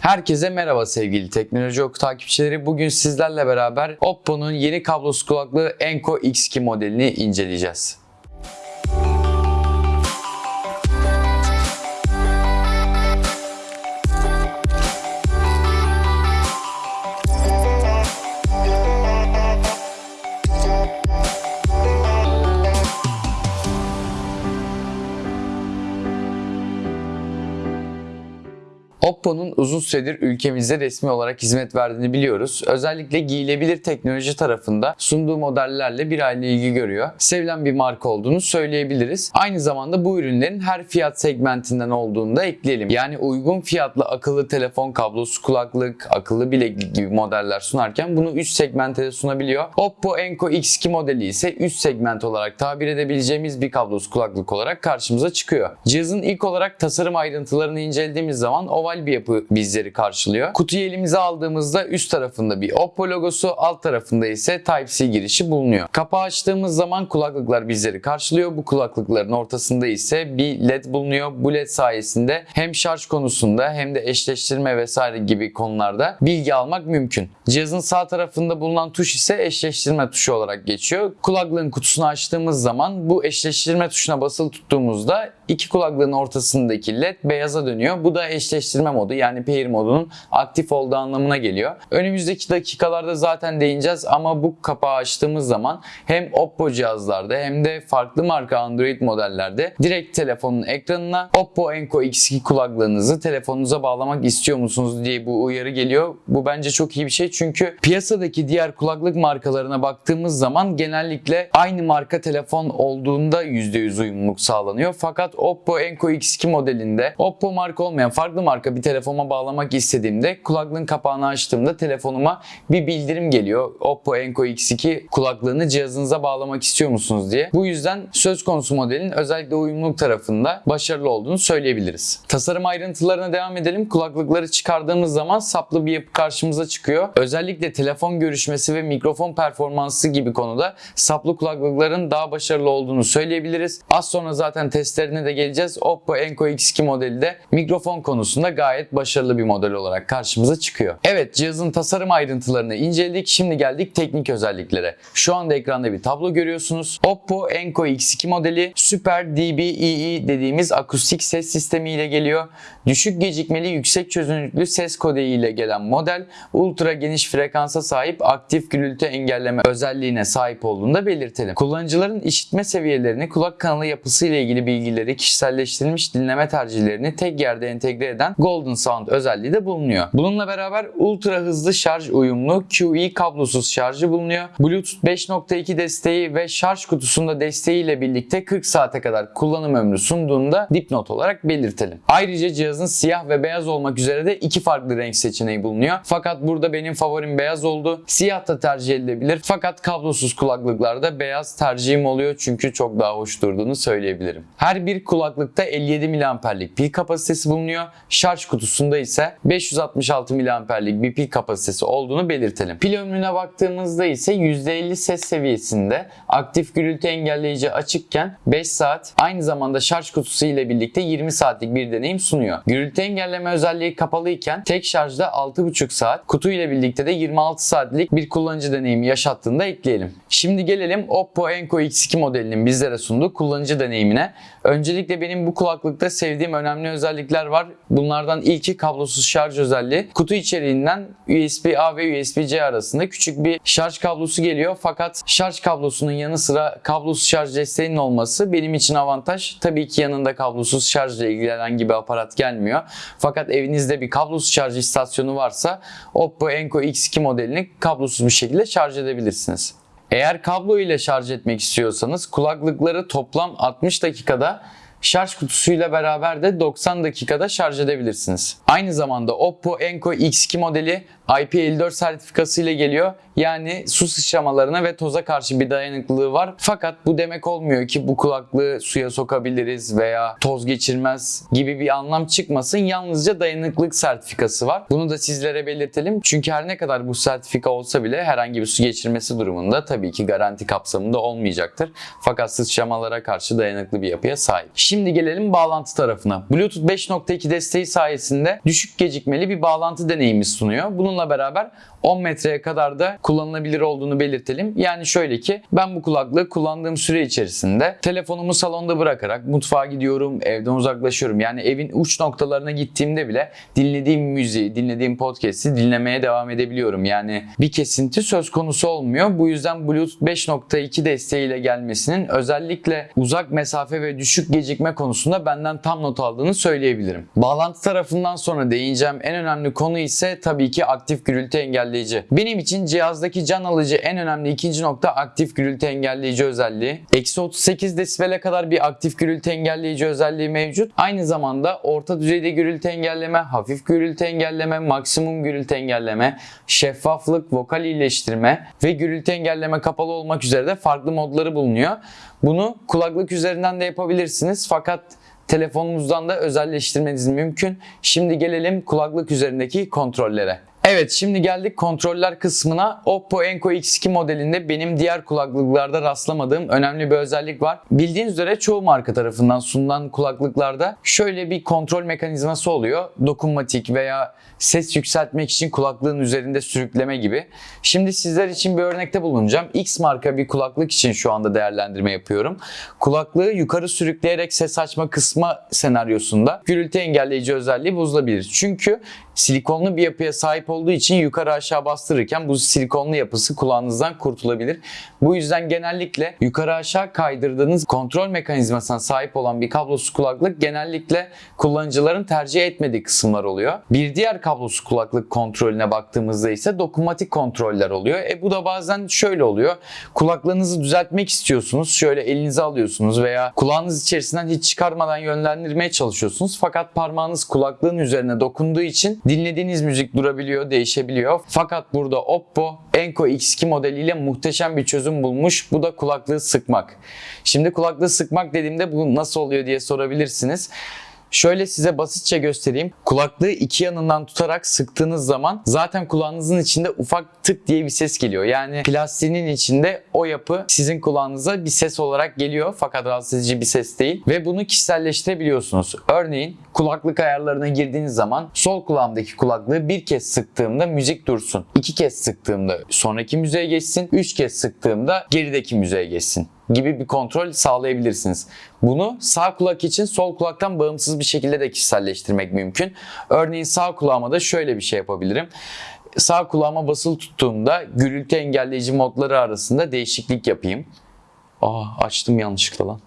Herkese merhaba sevgili Teknoloji Oku takipçileri. Bugün sizlerle beraber Oppo'nun yeni kablosuz kulaklığı Enco X2 modelini inceleyeceğiz. Oppo'nun uzun süredir ülkemizde resmi olarak hizmet verdiğini biliyoruz. Özellikle giyilebilir teknoloji tarafında sunduğu modellerle bir aile ilgi görüyor. Sevilen bir marka olduğunu söyleyebiliriz. Aynı zamanda bu ürünlerin her fiyat segmentinden olduğunu da ekleyelim. Yani uygun fiyatlı akıllı telefon, kablosuz kulaklık, akıllı bileklik gibi modeller sunarken bunu üst segmente de sunabiliyor. Oppo Enco X2 modeli ise üst segment olarak tabir edebileceğimiz bir kablosuz kulaklık olarak karşımıza çıkıyor. Cihazın ilk olarak tasarım ayrıntılarını incelediğimiz zaman oval bir yapı bizleri karşılıyor. Kutuyu elimize aldığımızda üst tarafında bir Oppo logosu, alt tarafında ise Type-C girişi bulunuyor. Kapağı açtığımız zaman kulaklıklar bizleri karşılıyor. Bu kulaklıkların ortasında ise bir LED bulunuyor. Bu LED sayesinde hem şarj konusunda hem de eşleştirme vesaire gibi konularda bilgi almak mümkün. Cihazın sağ tarafında bulunan tuş ise eşleştirme tuşu olarak geçiyor. Kulaklığın kutusunu açtığımız zaman bu eşleştirme tuşuna basılı tuttuğumuzda iki kulaklığın ortasındaki led beyaza dönüyor. Bu da eşleştirme modu yani pair modunun aktif olduğu anlamına geliyor. Önümüzdeki dakikalarda zaten değineceğiz ama bu kapağı açtığımız zaman hem Oppo cihazlarda hem de farklı marka Android modellerde direkt telefonun ekranına Oppo Enco X2 kulaklığınızı telefonunuza bağlamak istiyor musunuz diye bu uyarı geliyor. Bu bence çok iyi bir şey çünkü piyasadaki diğer kulaklık markalarına baktığımız zaman genellikle aynı marka telefon olduğunda %100 uyumluluk sağlanıyor. Fakat Oppo Enco X2 modelinde Oppo marka olmayan farklı marka bir telefona bağlamak istediğimde kulaklığın kapağını açtığımda telefonuma bir bildirim geliyor. Oppo Enco X2 kulaklığını cihazınıza bağlamak istiyor musunuz diye. Bu yüzden söz konusu modelin özellikle uyumluluk tarafında başarılı olduğunu söyleyebiliriz. Tasarım ayrıntılarına devam edelim. Kulaklıkları çıkardığımız zaman saplı bir yapı karşımıza çıkıyor. Özellikle telefon görüşmesi ve mikrofon performansı gibi konuda saplı kulaklıkların daha başarılı olduğunu söyleyebiliriz. Az sonra zaten testlerine de geleceğiz. Oppo Enco X2 modeli de mikrofon konusunda gayet başarılı bir model olarak karşımıza çıkıyor. Evet cihazın tasarım ayrıntılarını inceledik. Şimdi geldik teknik özelliklere. Şu anda ekranda bir tablo görüyorsunuz. Oppo Enco X2 modeli Super DBEE dediğimiz akustik ses sistemi ile geliyor. Düşük gecikmeli yüksek çözünürlüklü ses kodeği ile gelen model ultra geniş frekansa sahip aktif gürültü engelleme özelliğine sahip olduğunu da belirtelim. Kullanıcıların işitme seviyelerini, kulak kanalı yapısı ile ilgili bilgileri, kişiselleştirilmiş dinleme tercihlerini tek yerde entegre eden Golden Sound özelliği de bulunuyor. Bununla beraber ultra hızlı şarj uyumlu QE kablosuz şarjı bulunuyor. Bluetooth 5.2 desteği ve şarj kutusunda desteği ile birlikte 40 saate kadar kullanım ömrü sunduğunda dipnot olarak belirtelim. Ayrıca cihazın siyah ve beyaz olmak üzere de iki farklı renk seçeneği bulunuyor. Fakat burada benim favorim beyaz oldu. Siyah da tercih edilebilir. Fakat kablosuz kulaklıklarda beyaz tercihim oluyor çünkü çok daha hoş durduğunu söyleyebilirim. Her bir kulaklıkta 57 mAh'lik pil kapasitesi bulunuyor. Şarj kutusunda ise 566 mAh'lik bir pil kapasitesi olduğunu belirtelim. Pil ömrüne baktığımızda ise %50 ses seviyesinde aktif gürültü engelleyici açıkken 5 saat aynı zamanda şarj kutusu ile birlikte 20 saatlik bir deneyim sunuyor. Gürültü engelleme özelliği kapalı iken tek şarjda 6,5 saat, kutu ile birlikte de 26 saatlik bir kullanıcı deneyimi yaşattığını da ekleyelim. Şimdi gelelim Oppo Enco X2 modelinin bizlere sunduğu kullanıcı deneyimine. Öncelikle benim bu kulaklıkta sevdiğim önemli özellikler var. Bunlardan ilki kablosuz şarj özelliği. Kutu içeriğinden USB-A ve USB-C arasında küçük bir şarj kablosu geliyor. Fakat şarj kablosunun yanı sıra kablosuz şarj desteğinin olması benim için avantaj. Tabii ki yanında kablosuz şarjla ilgili herhangi bir aparat gelmiyor. Fakat evinizde bir kablosuz şarj istasyonu varsa Oppo Enco X2 modelini kablosuz bir şekilde şarj edebilirsiniz. Eğer kablo ile şarj etmek istiyorsanız kulaklıkları toplam 60 dakikada şarj kutusuyla beraber de 90 dakikada şarj edebilirsiniz. Aynı zamanda Oppo Enco X2 modeli IP54 sertifikası ile geliyor. Yani su sıçramalarına ve toza karşı bir dayanıklılığı var. Fakat bu demek olmuyor ki bu kulaklığı suya sokabiliriz veya toz geçirmez gibi bir anlam çıkmasın. Yalnızca dayanıklılık sertifikası var. Bunu da sizlere belirtelim. Çünkü her ne kadar bu sertifika olsa bile herhangi bir su geçirmesi durumunda tabii ki garanti kapsamında olmayacaktır. Fakat sıçramalara karşı dayanıklı bir yapıya sahip. Şimdi gelelim bağlantı tarafına. Bluetooth 5.2 desteği sayesinde düşük gecikmeli bir bağlantı deneyimi sunuyor. Bununla beraber 10 metreye kadar da kullanılabilir olduğunu belirtelim. Yani şöyle ki ben bu kulaklığı kullandığım süre içerisinde telefonumu salonda bırakarak mutfağa gidiyorum, evden uzaklaşıyorum. Yani evin uç noktalarına gittiğimde bile dinlediğim müziği, dinlediğim podcast'i dinlemeye devam edebiliyorum. Yani bir kesinti söz konusu olmuyor. Bu yüzden Bluetooth 5.2 desteğiyle gelmesinin özellikle uzak mesafe ve düşük gecikme konusunda benden tam not aldığını söyleyebilirim. Bağlantı tarafından sonra değineceğim en önemli konu ise tabii ki aktif gürültü engelleyici. Benim için cihazdaki can alıcı en önemli ikinci nokta aktif gürültü engelleyici özelliği. Eksi 38 desibele kadar bir aktif gürültü engelleyici özelliği mevcut. Aynı zamanda orta düzeyde gürültü engelleme, hafif gürültü engelleme, maksimum gürültü engelleme, şeffaflık, vokal iyileştirme ve gürültü engelleme kapalı olmak üzere de farklı modları bulunuyor. Bunu kulaklık üzerinden de yapabilirsiniz fakat telefonunuzdan da özelleştirmeniz mümkün. Şimdi gelelim kulaklık üzerindeki kontrollere. Evet şimdi geldik kontroller kısmına. Oppo Enco X2 modelinde benim diğer kulaklıklarda rastlamadığım önemli bir özellik var. Bildiğiniz üzere çoğu marka tarafından sunulan kulaklıklarda şöyle bir kontrol mekanizması oluyor. Dokunmatik veya ses yükseltmek için kulaklığın üzerinde sürükleme gibi. Şimdi sizler için bir örnekte bulunacağım. X marka bir kulaklık için şu anda değerlendirme yapıyorum. Kulaklığı yukarı sürükleyerek ses açma kısma senaryosunda gürültü engelleyici özelliği bozulabilir. Çünkü silikonlu bir yapıya sahip olduğu için yukarı aşağı bastırırken bu silikonlu yapısı kulağınızdan kurtulabilir. Bu yüzden genellikle yukarı aşağı kaydırdığınız kontrol mekanizmasına sahip olan bir kablosuz kulaklık genellikle kullanıcıların tercih etmediği kısımlar oluyor. Bir diğer kablosuz kulaklık kontrolüne baktığımızda ise dokunmatik kontroller oluyor. E bu da bazen şöyle oluyor. Kulaklığınızı düzeltmek istiyorsunuz. Şöyle elinize alıyorsunuz veya kulağınız içerisinden hiç çıkarmadan yönlendirmeye çalışıyorsunuz. Fakat parmağınız kulaklığın üzerine dokunduğu için dinlediğiniz müzik durabiliyor, değişebiliyor. Fakat burada Oppo Enco X2 modeliyle muhteşem bir çözüm bulmuş. Bu da kulaklığı sıkmak. Şimdi kulaklığı sıkmak dediğimde bu nasıl oluyor diye sorabilirsiniz. Şöyle size basitçe göstereyim. Kulaklığı iki yanından tutarak sıktığınız zaman zaten kulağınızın içinde ufak tık diye bir ses geliyor. Yani plastiğinin içinde o yapı sizin kulağınıza bir ses olarak geliyor fakat rahatsız edici bir ses değil. Ve bunu kişiselleştirebiliyorsunuz. Örneğin kulaklık ayarlarına girdiğiniz zaman sol kulağımdaki kulaklığı bir kez sıktığımda müzik dursun. iki kez sıktığımda sonraki müziğe geçsin. Üç kez sıktığımda gerideki müziğe geçsin gibi bir kontrol sağlayabilirsiniz. Bunu sağ kulak için sol kulaktan bağımsız bir şekilde de kişiselleştirmek mümkün. Örneğin sağ kulağıma da şöyle bir şey yapabilirim. Sağ kulağıma basılı tuttuğumda gürültü engelleyici modları arasında değişiklik yapayım. Aa açtım yanlışlıkla lan.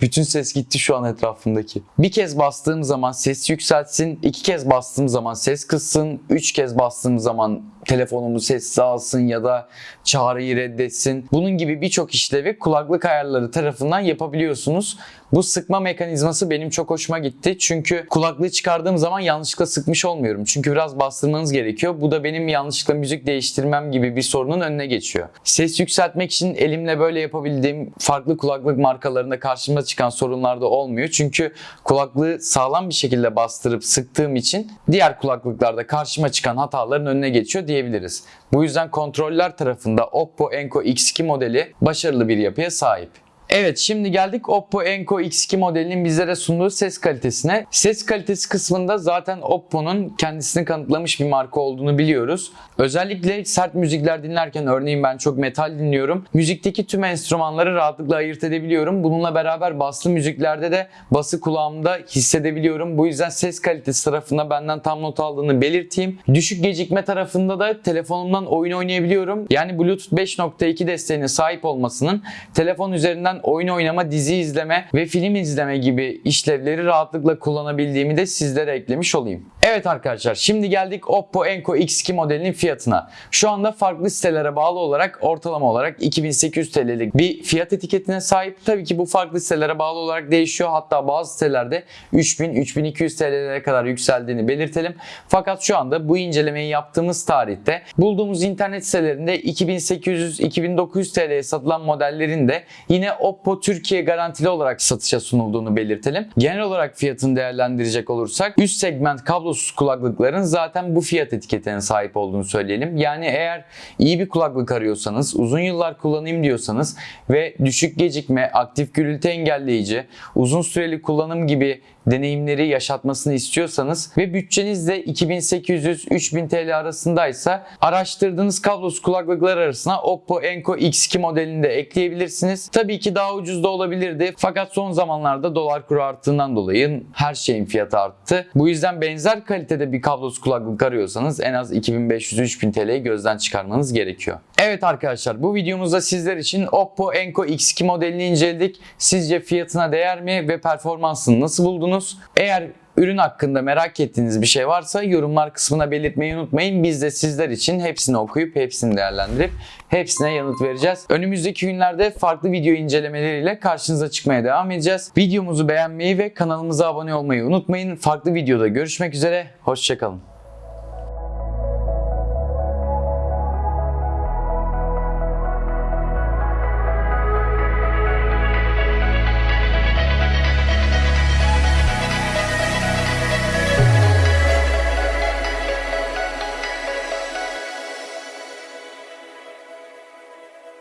Bütün ses gitti şu an etrafımdaki. Bir kez bastığım zaman ses yükseltsin, iki kez bastığım zaman ses kıssın, üç kez bastığım zaman telefonumu sessiz alsın ya da çağrıyı reddetsin. Bunun gibi birçok işlevi kulaklık ayarları tarafından yapabiliyorsunuz. Bu sıkma mekanizması benim çok hoşuma gitti. Çünkü kulaklığı çıkardığım zaman yanlışlıkla sıkmış olmuyorum. Çünkü biraz bastırmanız gerekiyor. Bu da benim yanlışlıkla müzik değiştirmem gibi bir sorunun önüne geçiyor. Ses yükseltmek için elimle böyle yapabildiğim farklı kulaklık markalarında karşıma çıkan sorunlar da olmuyor. Çünkü kulaklığı sağlam bir şekilde bastırıp sıktığım için diğer kulaklıklarda karşıma çıkan hataların önüne geçiyor diyebiliriz. Bu yüzden kontroller tarafında Oppo Enco X2 modeli başarılı bir yapıya sahip. Evet şimdi geldik Oppo Enco X2 modelinin bizlere sunduğu ses kalitesine. Ses kalitesi kısmında zaten Oppo'nun kendisini kanıtlamış bir marka olduğunu biliyoruz. Özellikle sert müzikler dinlerken örneğin ben çok metal dinliyorum. Müzikteki tüm enstrümanları rahatlıkla ayırt edebiliyorum. Bununla beraber baslı müziklerde de bası kulağımda hissedebiliyorum. Bu yüzden ses kalitesi tarafında benden tam not aldığını belirteyim. Düşük gecikme tarafında da telefonumdan oyun oynayabiliyorum. Yani Bluetooth 5.2 desteğine sahip olmasının telefon üzerinden oyun oynama, dizi izleme ve film izleme gibi işlevleri rahatlıkla kullanabildiğimi de sizlere eklemiş olayım. Evet arkadaşlar şimdi geldik Oppo Enco X2 modelinin fiyatına. Şu anda farklı sitelere bağlı olarak ortalama olarak 2800 TL'lik bir fiyat etiketine sahip. Tabii ki bu farklı sitelere bağlı olarak değişiyor. Hatta bazı sitelerde 3000-3200 TL'lere kadar yükseldiğini belirtelim. Fakat şu anda bu incelemeyi yaptığımız tarihte bulduğumuz internet sitelerinde 2800-2900 TL'ye satılan modellerin de yine Oppo Türkiye garantili olarak satışa sunulduğunu belirtelim. Genel olarak fiyatını değerlendirecek olursak üst segment kablosuz kulaklıkların zaten bu fiyat etiketine sahip olduğunu söyleyelim. Yani eğer iyi bir kulaklık arıyorsanız, uzun yıllar kullanayım diyorsanız ve düşük gecikme, aktif gürültü engelleyici, uzun süreli kullanım gibi deneyimleri yaşatmasını istiyorsanız ve bütçeniz de 2800-3000 TL arasındaysa araştırdığınız kablosuz kulaklıklar arasına Oppo Enco X2 modelini de ekleyebilirsiniz. Tabii ki daha ucuz da olabilirdi fakat son zamanlarda dolar kuru arttığından dolayı her şeyin fiyatı arttı. Bu yüzden benzer kalitede bir kablosuz kulaklık arıyorsanız en az 2500-3000 TL'yi gözden çıkarmanız gerekiyor. Evet arkadaşlar bu videomuzda sizler için Oppo Enco X2 modelini inceledik. Sizce fiyatına değer mi ve performansını nasıl buldunuz? Eğer ürün hakkında merak ettiğiniz bir şey varsa yorumlar kısmına belirtmeyi unutmayın. Biz de sizler için hepsini okuyup hepsini değerlendirip hepsine yanıt vereceğiz. Önümüzdeki günlerde farklı video incelemeleriyle karşınıza çıkmaya devam edeceğiz. Videomuzu beğenmeyi ve kanalımıza abone olmayı unutmayın. Farklı videoda görüşmek üzere. Hoşçakalın.